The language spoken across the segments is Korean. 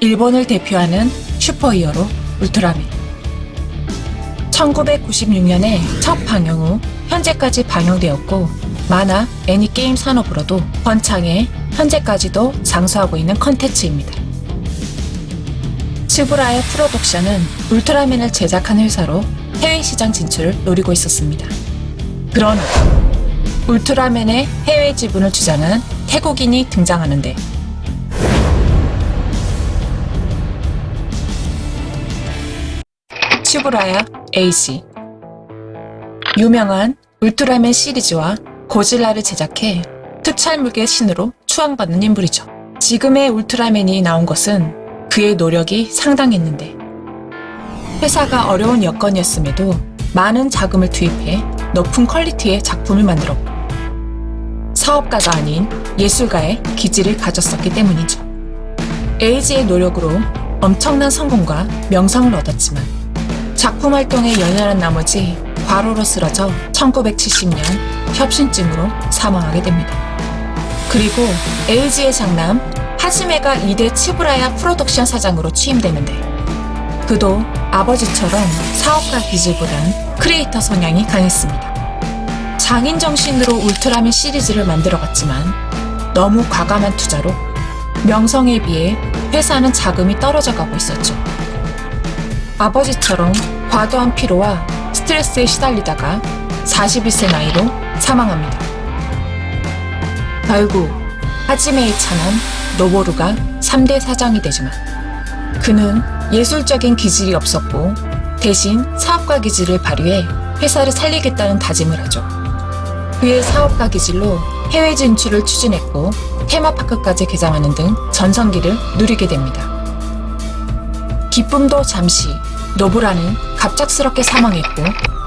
일본을 대표하는 슈퍼히어로 울트라맨. 1996년에 첫 방영 후 현재까지 방영되었고 만화, 애니게임 산업으로도 번창해 현재까지도 장수하고 있는 컨텐츠입니다. 츠브라의 프로덕션은 울트라맨을 제작한 회사로 해외 시장 진출을 노리고 있었습니다. 그러나 울트라맨의 해외 지분을 주장한 태국인이 등장하는데 슈브라야 에이시 유명한 울트라맨 시리즈와 고질라를 제작해 특촬물의 신으로 추앙받는 인물이죠. 지금의 울트라맨이 나온 것은 그의 노력이 상당했는데 회사가 어려운 여건이었음에도 많은 자금을 투입해 높은 퀄리티의 작품을 만들었고 사업가가 아닌 예술가의 기질을 가졌었기 때문이죠. 에이지의 노력으로 엄청난 성공과 명성을 얻었지만 작품 활동에 연연한 나머지 과로로 쓰러져 1970년 협심증으로 사망하게 됩니다. 그리고 에이지의 장남 하지메가 2대 츠부라야 프로덕션 사장으로 취임되는데 그도 아버지처럼 사업가 기질보단 크리에이터 성향이 강했습니다. 장인 정신으로 울트라맨 시리즈를 만들어갔지만 너무 과감한 투자로 명성에 비해 회사는 자금이 떨어져 가고 있었죠. 아버지처럼 과도한 피로와 스트레스에 시달리다가 41세 나이로 사망합니다. 결국 하지메의 차는 노보루가 3대 사장이 되지만 그는 예술적인 기질이 없었고 대신 사업가 기질을 발휘해 회사를 살리겠다는 다짐을 하죠. 그의 사업가 기질로 해외 진출을 추진했고 테마파크까지 개장하는 등 전성기를 누리게 됩니다. 기쁨도 잠시 노부라는 갑작스럽게 사망했고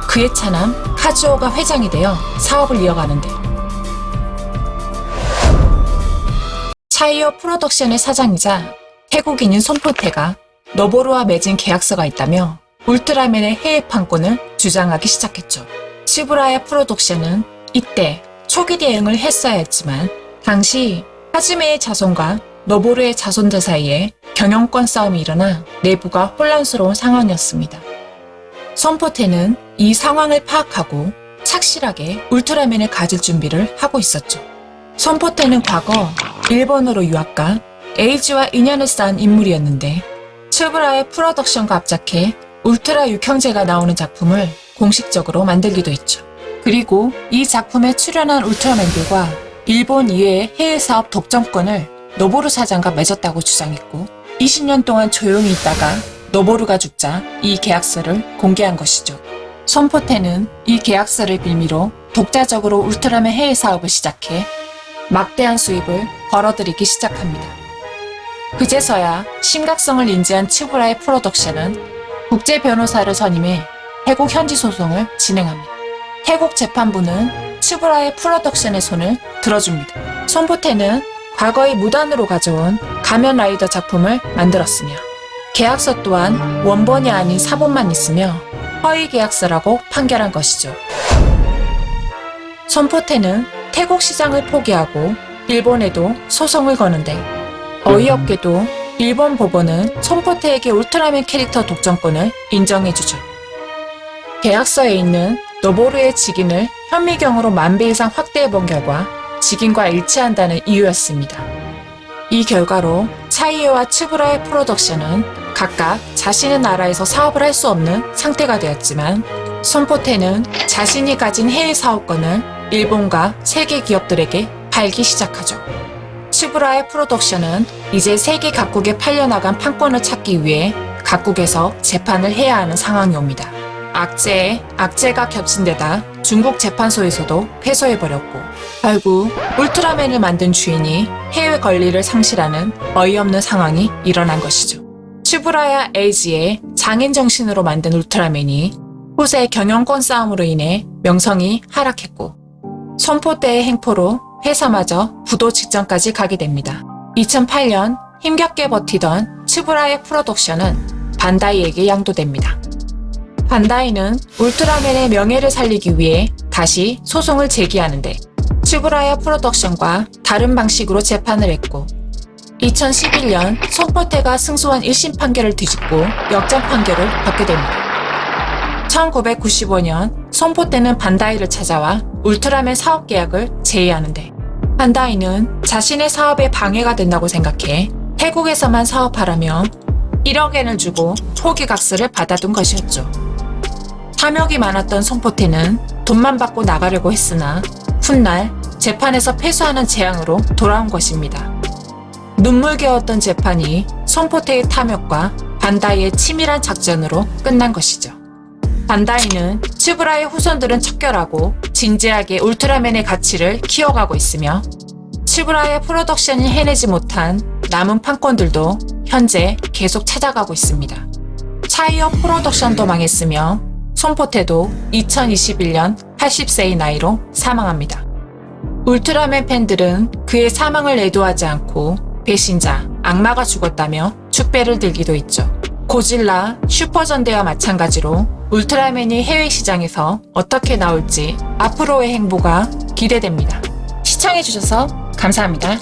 그의 차남 카즈오가 회장이 되어 사업을 이어가는데 차이어 프로덕션의 사장이자 태국인인 손포테가 너보루와 맺은 계약서가 있다며 울트라맨의 해외 판권을 주장하기 시작했죠. 시브라의 프로덕션은 이때 초기 대응을 했어야 했지만 당시 하지메의 자손과 너보루의 자손들 사이에 경영권 싸움이 일어나 내부가 혼란스러운 상황이었습니다. 선포테는 이 상황을 파악하고 착실하게 울트라맨을 가질 준비를 하고 있었죠. 선포테는 과거 일본으로 유학가 에이지와 인연을 쌓은 인물이었는데 츠브라의 프로덕션과 합작해 울트라 육형제가 나오는 작품을 공식적으로 만들기도 했죠. 그리고 이 작품에 출연한 울트라맨들과 일본 이외의 해외 사업 독점권을 노보루 사장과 맺었다고 주장했고 20년 동안 조용히 있다가 노보루가 죽자 이 계약서를 공개한 것이죠. 손포테는 이 계약서를 빌미로 독자적으로 울트라맨 해외 사업을 시작해 막대한 수입을 벌어들이기 시작합니다. 그제서야 심각성을 인지한 츠부라야 프로덕션은 국제 변호사를 선임해 태국 현지 소송을 진행합니다. 태국 재판부는 츠부라야 프로덕션의 손을 들어줍니다. 손포테는 과거에 무단으로 가져온 가면 라이더 작품을 만들었으며 계약서 또한 원본이 아닌 사본만 있으며 허위 계약서라고 판결한 것이죠. 손포테는 태국 시장을 포기하고 일본에도 소송을 거는데 어이없게도 일본 법원은 손포테에게 울트라맨 캐릭터 독점권을 인정해주죠. 계약서에 있는 노보루의 직인을 현미경으로 만배 이상 확대해본 결과 직인과 일치한다는 이유였습니다. 이 결과로 차이에와 츠브라의 프로덕션은 각각 자신의 나라에서 사업을 할 수 없는 상태가 되었지만 손포테는 자신이 가진 해외 사업권을 일본과 세계 기업들에게 팔기 시작하죠. 츠브라의 프로덕션은 이제 세계 각국에 팔려나간 판권을 찾기 위해 각국에서 재판을 해야 하는 상황이 옵니다. 악재에 악재가 겹친 데다 중국 재판소에서도 패소해버렸고 결국 울트라맨을 만든 주인이 해외 권리를 상실하는 어이없는 상황이 일어난 것이죠. 츠브라야 에이지의 장인 정신으로 만든 울트라맨이 후세 경영권 싸움으로 인해 명성이 하락했고 선포대의 행포로 회사마저 부도 직전까지 가게 됩니다. 2008년 힘겹게 버티던 츠브라의 프로덕션은 반다이에게 양도됩니다. 반다이는 울트라맨의 명예를 살리기 위해 다시 소송을 제기하는데 츠브라야 프로덕션과 다른 방식으로 재판을 했고 2011년 손포테가 승소한 1심 판결을 뒤집고 역전 판결을 받게 됩니다. 1995년 손포테는 반다이를 찾아와 울트라맨 사업 계약을 제의하는데 반다이는 자신의 사업에 방해가 된다고 생각해 태국에서만 사업하라며 1억 엔을 주고 포기각서를 받아둔 것이었죠. 탐욕이 많았던 손포테는 돈만 받고 나가려고 했으나 훗날 재판에서 패소하는 재앙으로 돌아온 것입니다. 눈물겨웠던 재판이 손포테의 탐욕과 반다이의 치밀한 작전으로 끝난 것이죠. 반다이는 츠브라의 후손들은 척결하고 진지하게 울트라맨의 가치를 키워가고 있으며 츠브라의 프로덕션이 해내지 못한 남은 판권들도 현재 계속 찾아가고 있습니다. 차이어 프로덕션도 망했으며 손포테도 2021년 80세의 나이로 사망합니다. 울트라맨 팬들은 그의 사망을 애도하지 않고 배신자, 악마가 죽었다며 축배를 들기도 있죠. 고질라, 슈퍼전대와 마찬가지로 울트라맨이 해외 시장에서 어떻게 나올지 앞으로의 행보가 기대됩니다. 시청해주셔서 감사합니다.